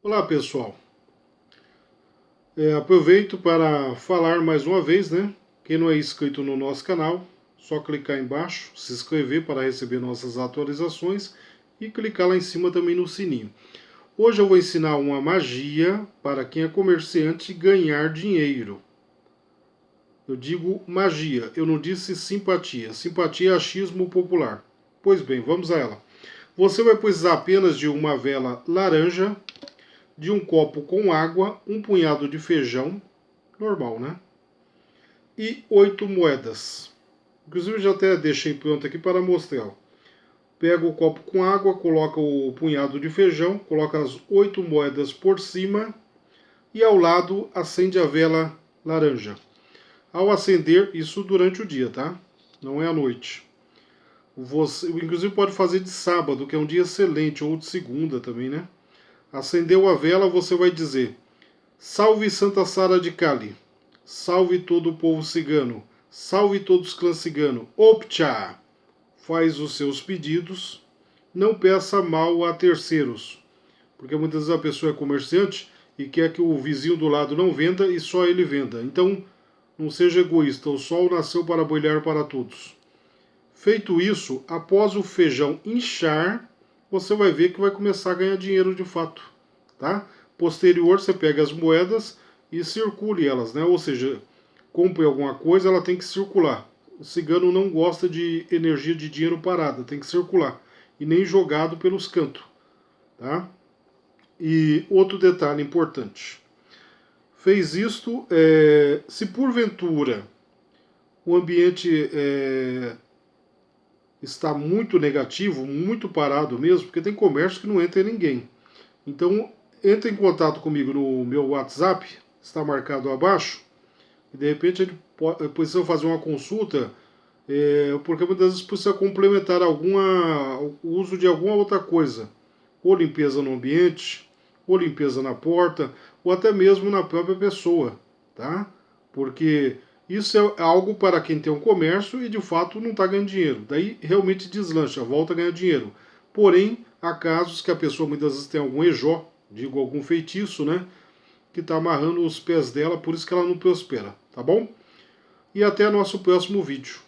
Olá pessoal, é, aproveito para falar mais uma vez, né? Quem não é inscrito no nosso canal, só clicar embaixo, se inscrever para receber nossas atualizações e clicar lá em cima também no sininho. Hoje eu vou ensinar uma magia para quem é comerciante ganhar dinheiro. Eu digo magia, eu não disse simpatia. Simpatia é achismo popular. Pois bem, vamos a ela. Você vai precisar apenas de uma vela laranja, de um copo com água, um punhado de feijão, normal, né? E oito moedas. Inclusive, já até deixei pronto aqui para mostrar. Pega o copo com água, coloca o punhado de feijão, coloca as oito moedas por cima e ao lado acende a vela laranja. Ao acender, isso durante o dia, tá? Não é à noite. Você, inclusive pode fazer de sábado, que é um dia excelente, ou de segunda também, né? Acendeu a vela, você vai dizer: Salve Santa Sara de Cali, salve todo o povo cigano, salve todos os clãs cigano, optcha! Faz os seus pedidos, não peça mal a terceiros, porque muitas vezes a pessoa é comerciante e quer que o vizinho do lado não venda e só ele venda. Então, não seja egoísta, o sol nasceu para brilhar para todos. Feito isso, após o feijão inchar, você vai ver que vai começar a ganhar dinheiro de fato, tá? Posterior, você pega as moedas e circule elas, né? Ou seja, compre alguma coisa, ela tem que circular. O cigano não gosta de energia de dinheiro parada, tem que circular. E nem jogado pelos cantos, tá? E outro detalhe importante. Fez isto, é, se porventura o ambiente é, está muito negativo, muito parado mesmo, porque tem comércio que não entra ninguém. Então, entre em contato comigo no meu WhatsApp, está marcado abaixo, e de repente ele pode, precisa fazer uma consulta, é, porque muitas vezes precisa complementar alguma, o uso de alguma outra coisa, ou limpeza no ambiente, ou limpeza na porta, ou até mesmo na própria pessoa, tá? Porque isso é algo para quem tem um comércio e de fato não está ganhando dinheiro. Daí realmente deslancha, volta a ganhar dinheiro. Porém, há casos que a pessoa muitas vezes tem algum ejó, digo algum feitiço, né? Que está amarrando os pés dela, por isso que ela não prospera, tá bom? E até nosso próximo vídeo.